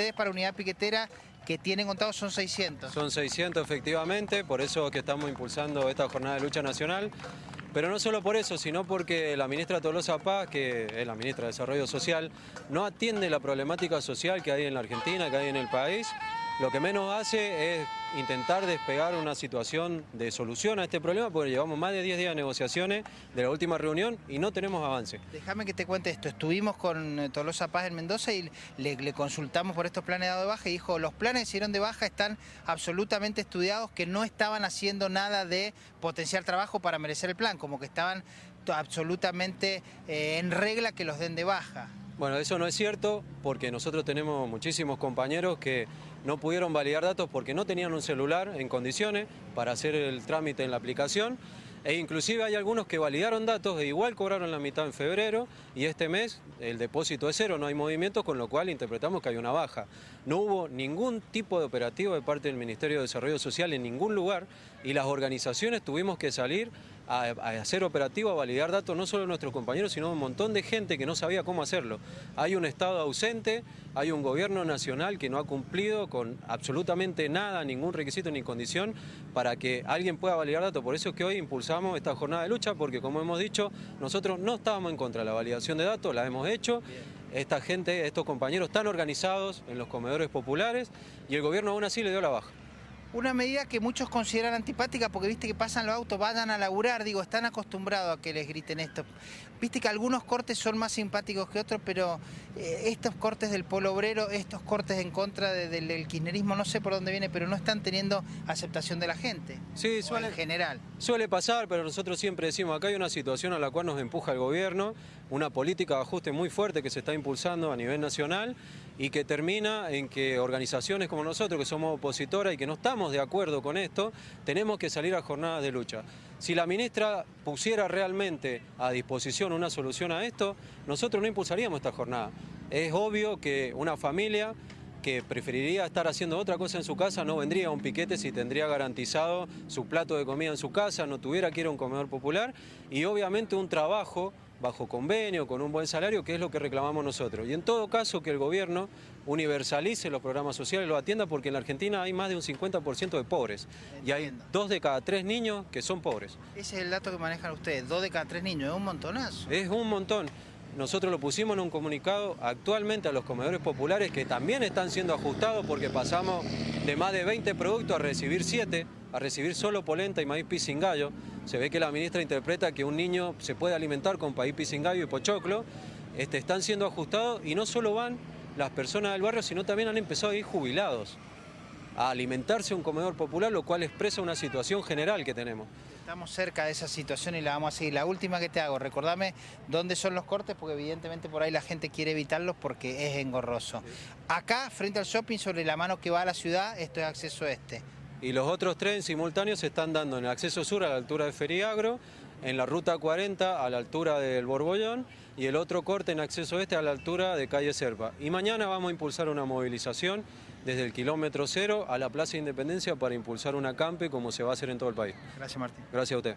ustedes para unidad piquetera que tienen contado son 600. Son 600 efectivamente, por eso que estamos impulsando esta jornada de lucha nacional. Pero no solo por eso, sino porque la ministra Tolosa Paz, que es la ministra de Desarrollo Social, no atiende la problemática social que hay en la Argentina, que hay en el país. Lo que menos hace es intentar despegar una situación de solución a este problema, porque llevamos más de 10 días de negociaciones de la última reunión y no tenemos avance. Déjame que te cuente esto. Estuvimos con eh, Tolosa Paz en Mendoza y le, consultamos por estos planes de baja y dijo, los planes de hicieron de baja están absolutamente estudiados, que no estaban haciendo nada de potenciar trabajo para merecer el plan, como que estaban absolutamente eh, en regla que los den de baja. Bueno, eso no es cierto porque nosotros tenemos muchísimos compañeros que no pudieron validar datos porque no tenían un celular en condiciones para hacer el trámite en la aplicación e inclusive hay algunos que validaron datos e igual cobraron la mitad en febrero y este mes el depósito es cero, no hay movimiento, con lo cual interpretamos que hay una baja. No hubo ningún tipo de operativo de parte del Ministerio de Desarrollo Social en ningún lugar y las organizaciones tuvimos que salir a, hacer operativo, a validar datos, no solo nuestros compañeros, sino un montón de gente que no sabía cómo hacerlo. Hay un Estado ausente, hay un gobierno nacional que no ha cumplido con absolutamente nada, ningún requisito ni condición para que alguien pueda validar datos. Por eso es que hoy impulsamos esta jornada de lucha, porque como hemos dicho, nosotros no estábamos en contra de la validación de datos, la hemos hecho. Esta gente, estos compañeros están organizados en los comedores populares y el gobierno aún así le dio la baja. Una medida que muchos consideran antipática porque viste que pasan los autos, vayan a laburar, digo, están acostumbrados a que les griten esto. Viste que algunos cortes son más simpáticos que otros, pero eh, estos cortes del polo obrero, estos cortes en contra del, kirchnerismo, no sé por dónde viene, pero no están teniendo aceptación de la gente. Sí, suele, en general. Suele pasar, pero nosotros siempre decimos, acá hay una situación a la cual nos empuja el gobierno, una política de ajuste muy fuerte que se está impulsando a nivel nacional y que termina en que organizaciones como nosotros, que somos opositoras y que no estamos de acuerdo con esto, tenemos que salir a jornadas de lucha. Si la ministra pusiera realmente a disposición una solución a esto, nosotros no impulsaríamos esta jornada. Es obvio que una familia que preferiría estar haciendo otra cosa en su casa no vendría a un piquete si tendría garantizado su plato de comida en su casa, no tuviera que ir a un comedor popular y obviamente un trabajo bajo convenio, con un buen salario, que es lo que reclamamos nosotros. Y en todo caso que el gobierno universalice los programas sociales, lo atienda, porque en la Argentina hay más de un 50% de pobres. Y hay dos de cada tres niños que son pobres. Ese es el dato que manejan ustedes, dos de cada tres niños, es un montonazo. Es un montón. Nosotros lo pusimos en un comunicado actualmente a los comedores populares que también están siendo ajustados porque pasamos de más de 20 productos a recibir 7 a recibir solo polenta y maíz pisingallo. Se ve que la ministra interpreta que un niño se puede alimentar con maíz pisingallo y pochoclo. Este, están siendo ajustados y no solo van las personas del barrio, sino también han empezado a ir jubilados a alimentarse un comedor popular, lo cual expresa una situación general que tenemos. Estamos cerca de esa situación y la vamos a seguir. La última que te hago, recordame dónde son los cortes, porque evidentemente por ahí la gente quiere evitarlos porque es engorroso. Acá, frente al shopping, sobre la mano que va a la ciudad, esto es acceso este y los otros tres simultáneos se están dando en el acceso sur a la altura de Feriagro, en la ruta 40 a la altura del Borbollón y el otro corte en acceso este a la altura de calle Serpa. Y mañana vamos a impulsar una movilización desde el kilómetro cero a la Plaza Independencia para impulsar una campe como se va a hacer en todo el país. Gracias Martín. Gracias a usted.